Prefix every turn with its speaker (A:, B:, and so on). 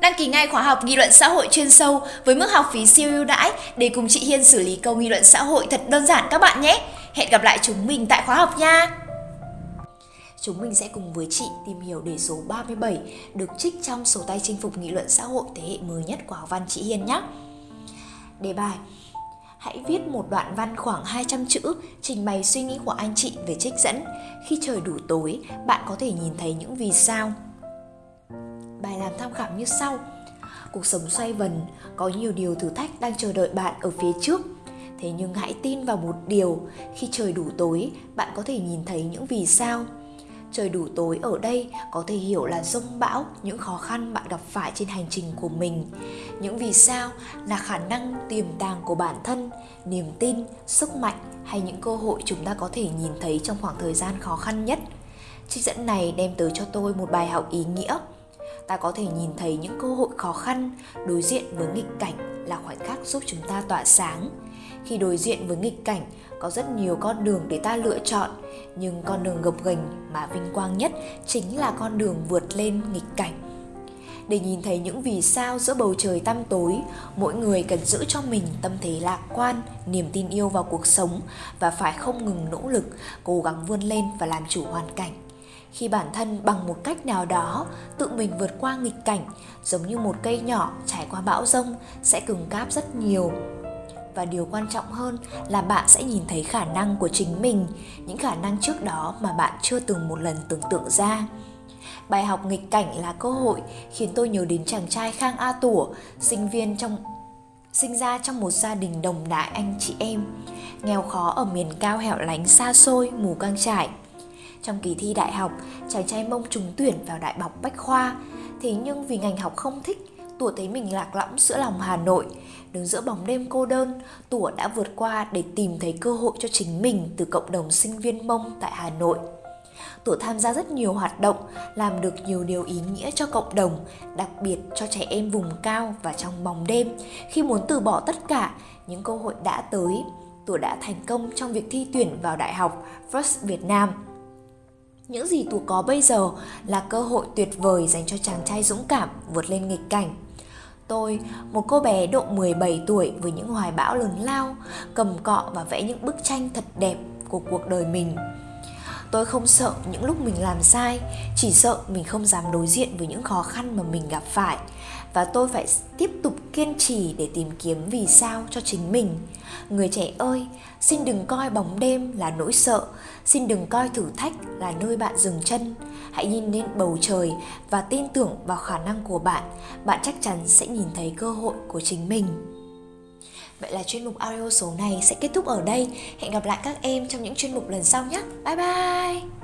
A: Đăng ký ngay khóa học nghị luận xã hội chuyên sâu với mức học phí siêu ưu đãi để cùng chị Hiên xử lý câu nghị luận xã hội thật đơn giản các bạn nhé. Hẹn gặp lại chúng mình tại khóa học nha. Chúng mình sẽ cùng với chị tìm hiểu đề số 37 được trích trong sổ tay chinh phục nghị luận xã hội thế hệ mới nhất của học văn chị Hiên nhé. Đề bài Hãy viết một đoạn văn khoảng 200 chữ trình bày suy nghĩ của anh chị về trích dẫn. Khi trời đủ tối, bạn có thể nhìn thấy những vì sao. Bài làm tham khảo như sau. Cuộc sống xoay vần, có nhiều điều thử thách đang chờ đợi bạn ở phía trước. Thế nhưng hãy tin vào một điều, khi trời đủ tối, bạn có thể nhìn thấy những vì sao. Trời đủ tối ở đây có thể hiểu là rông bão, những khó khăn bạn gặp phải trên hành trình của mình. Những vì sao là khả năng tiềm tàng của bản thân, niềm tin, sức mạnh hay những cơ hội chúng ta có thể nhìn thấy trong khoảng thời gian khó khăn nhất. Trích dẫn này đem tới cho tôi một bài học ý nghĩa. Ta có thể nhìn thấy những cơ hội khó khăn, đối diện với nghịch cảnh là khoảnh khắc giúp chúng ta tỏa sáng. Khi đối diện với nghịch cảnh, có rất nhiều con đường để ta lựa chọn nhưng con đường gập ghềnh mà vinh quang nhất chính là con đường vượt lên nghịch cảnh để nhìn thấy những vì sao giữa bầu trời tăm tối mỗi người cần giữ cho mình tâm thế lạc quan niềm tin yêu vào cuộc sống và phải không ngừng nỗ lực cố gắng vươn lên và làm chủ hoàn cảnh khi bản thân bằng một cách nào đó tự mình vượt qua nghịch cảnh, giống như một cây nhỏ trải qua bão rông sẽ cứng cáp rất nhiều. Và điều quan trọng hơn là bạn sẽ nhìn thấy khả năng của chính mình, những khả năng trước đó mà bạn chưa từng một lần tưởng tượng ra. Bài học nghịch cảnh là cơ hội khiến tôi nhớ đến chàng trai khang a tủa, sinh viên trong, sinh ra trong một gia đình đồng đại anh chị em, nghèo khó ở miền cao hẻo lánh xa xôi, mù căng trải trong kỳ thi đại học, chàng trai mông trúng tuyển vào đại học bách khoa. Thế nhưng vì ngành học không thích Tủa thấy mình lạc lõng giữa lòng Hà Nội. Đứng giữa bóng đêm cô đơn Tủa đã vượt qua để tìm thấy cơ hội cho chính mình Từ cộng đồng sinh viên mông tại Hà Nội. Tủa tham gia rất nhiều hoạt động, Làm được nhiều điều ý nghĩa cho cộng đồng, Đặc biệt cho trẻ em vùng cao và trong bóng đêm. Khi muốn từ bỏ tất cả, Những cơ hội đã tới. Tủa đã thành công trong việc thi tuyển vào Đại học First Việt Nam những gì Tú có bây giờ là cơ hội tuyệt vời dành cho chàng trai dũng cảm vượt lên nghịch cảnh. Tôi, một cô bé độ 17 tuổi với những hoài bão lớn lao, cầm cọ và vẽ những bức tranh thật đẹp của cuộc đời mình. Tôi không sợ những lúc mình làm sai, chỉ sợ mình không dám đối diện với những khó khăn mà mình gặp phải và tôi phải tiếp tục kiên trì để tìm kiếm vì sao cho chính mình. Người trẻ ơi, xin đừng coi bóng đêm là nỗi sợ, xin đừng coi thử thách là nơi bạn dừng chân. Hãy nhìn lên bầu trời và tin tưởng vào khả năng của bạn, bạn chắc chắn sẽ nhìn thấy cơ hội của chính mình. Vậy là chuyên mục audio số này sẽ kết thúc ở đây. Hẹn gặp lại các em trong những chuyên mục lần sau nhé. Bye bye!